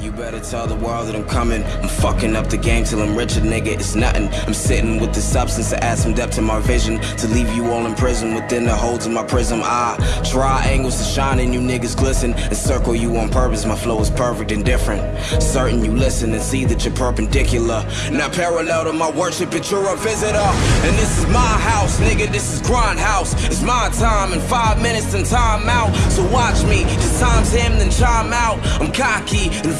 You better tell the world that I'm coming. I'm fucking up the game till I'm richer, nigga. It's nothing. I'm sitting with the substance to add some depth to my vision. To leave you all in prison within the holes of my prism. I try angles to shine and you niggas glisten. And circle you on purpose. My flow is perfect and different. Certain you listen and see that you're perpendicular. Not parallel to my worship, but you're a visitor. And this is my house, nigga. This is grind house. It's my time in five minutes and time out. So watch me. Just times him, then chime out. I'm cocky and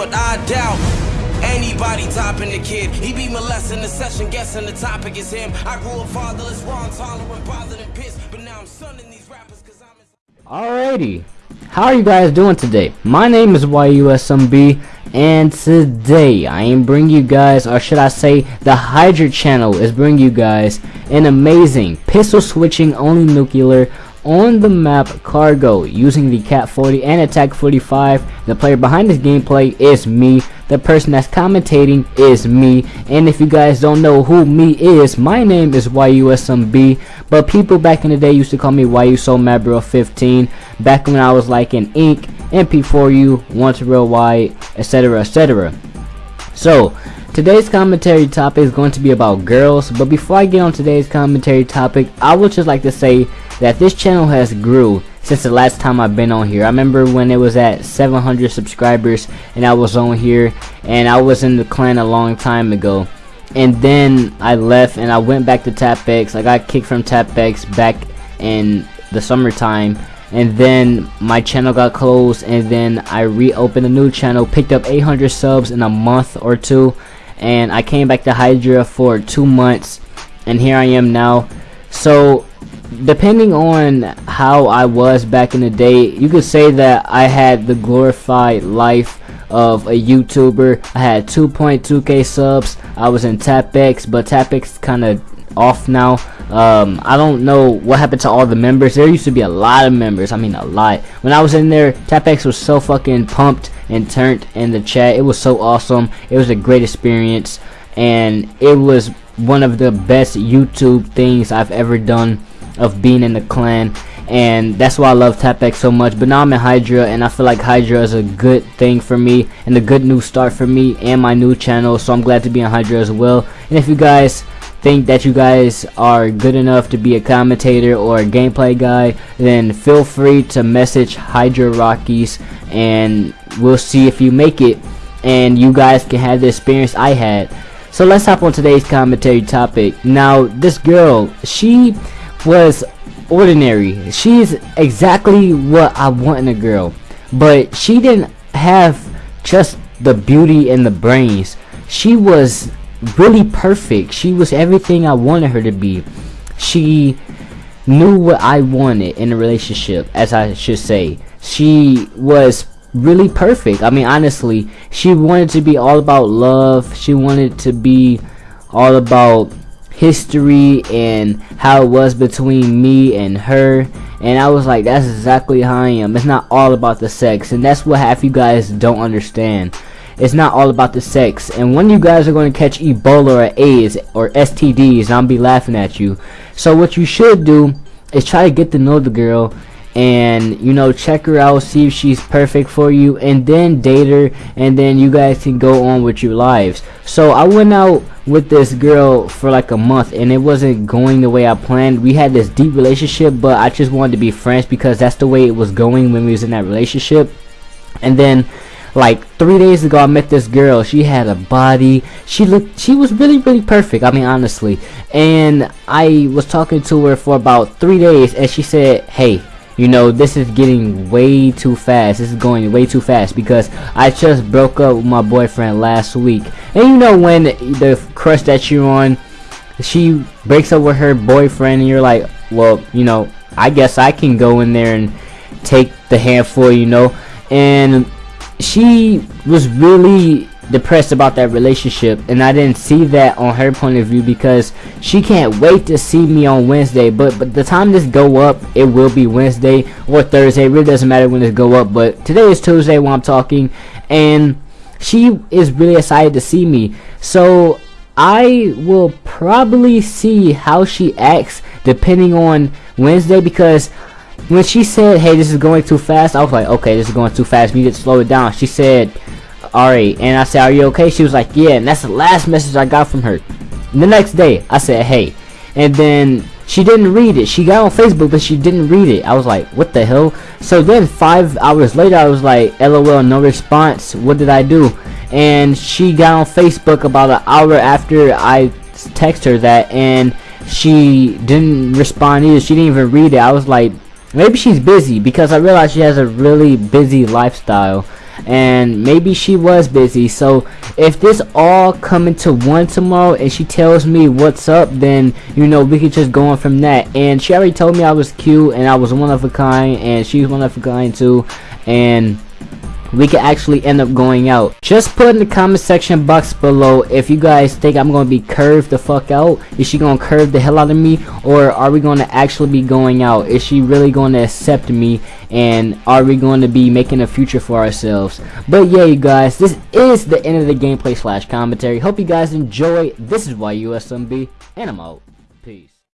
but I doubt. Anybody topping the kid, he be molesting the session, guessing the topic is him. I grew up fatherless, bothered and pissed, but now I'm sunning these rappers cause I'm. Alrighty, how are you guys doing today? My name is YUSMB, and today I am bringing you guys, or should I say, the Hydra channel is bringing you guys an amazing pistol switching only nuclear on the map cargo using the KAP-40 and attack 45 the player behind this gameplay is me. The person that's commentating is me. And if you guys don't know who me is my name is YUSMB but people back in the day used to call me YU Soul Mad Bro 15 back when I was like in Ink MP4U Once Real White etc etc so Today's commentary topic is going to be about girls, but before I get on today's commentary topic, I would just like to say that this channel has grew since the last time I've been on here. I remember when it was at 700 subscribers and I was on here and I was in the clan a long time ago. And then I left and I went back to TapX. I got kicked from TapX back in the summertime and then my channel got closed and then I reopened a new channel picked up 800 subs in a month or two and I came back to Hydra for two months and here I am now so depending on how I was back in the day, you could say that I had the glorified life of a YouTuber. I had 2.2k subs. I was in TapX, but TapX kind of off now. Um, I don't know what happened to all the members. There used to be a lot of members. I mean, a lot. When I was in there, TapX was so fucking pumped and turned in the chat. It was so awesome. It was a great experience, and it was one of the best YouTube things I've ever done of being in the clan and that's why I love TapX so much but now I'm in Hydra and I feel like Hydra is a good thing for me and a good new start for me and my new channel so I'm glad to be in Hydra as well and if you guys think that you guys are good enough to be a commentator or a gameplay guy then feel free to message Hydra Rockies and we'll see if you make it and you guys can have the experience I had so let's hop on today's commentary topic now this girl she was ordinary. She's exactly what I want in a girl. But she didn't have just the beauty and the brains. She was really perfect. She was everything I wanted her to be. She knew what I wanted in a relationship, as I should say. She was really perfect. I mean, honestly, she wanted to be all about love. She wanted to be all about history and how it was between me and her and I was like that's exactly how I am it's not all about the sex and that's what half you guys don't understand it's not all about the sex. And when you guys are going to catch Ebola or AIDS or STDs I'll be laughing at you. So what you should do is try to get to know the girl and you know check her out see if she's perfect for you and then date her and then you guys can go on with your lives. So I went out with this girl for like a month and it wasn't going the way I planned. We had this deep relationship but I just wanted to be friends because that's the way it was going when we was in that relationship. And then like three days ago I met this girl. She had a body. She looked she was really really perfect I mean honestly. And I was talking to her for about three days and she said hey you know this is getting way too fast. This is going way too fast because I just broke up with my boyfriend last week. And you know when the crush that you're on she breaks up with her boyfriend and you're like well you know I guess I can go in there and take the handful you know? And she was really depressed about that relationship and I didn't see that on her point of view because she can't wait to see me on Wednesday but but the time this go up it will be Wednesday or Thursday. It really doesn't matter when this go up but today is Tuesday when I'm talking and she is really excited to see me. So I will probably see how she acts depending on Wednesday because when she said hey this is going too fast I was like okay this is going too fast. We need to slow it down. She said alright and I said are you okay? She was like yeah. And that's the last message I got from her. The next day I said hey. And then she didn't read it. She got on Facebook but she didn't read it. I was like what the hell? So then five hours later I was like lol no response. What did I do? And she got on Facebook about an hour after I text her that and she didn't respond either. She didn't even read it. I was like maybe she's busy because I realized she has a really busy lifestyle. And maybe she was busy. So if this all come into one tomorrow and she tells me what's up then you know we could just go on from that. And she already told me I was cute and I was one of a kind and she's one of a kind too. And we could actually end up going out. Just put in the comment section box below if you guys think i'm gonna be curved the fuck out. Is she gonna curve the hell out of me? Or are we gonna actually be going out? Is she really gonna accept me? And are we going to be making a future for ourselves? But yeah you guys this is the end of the gameplay slash commentary. Hope you guys enjoy. This is YUSMB and i'm out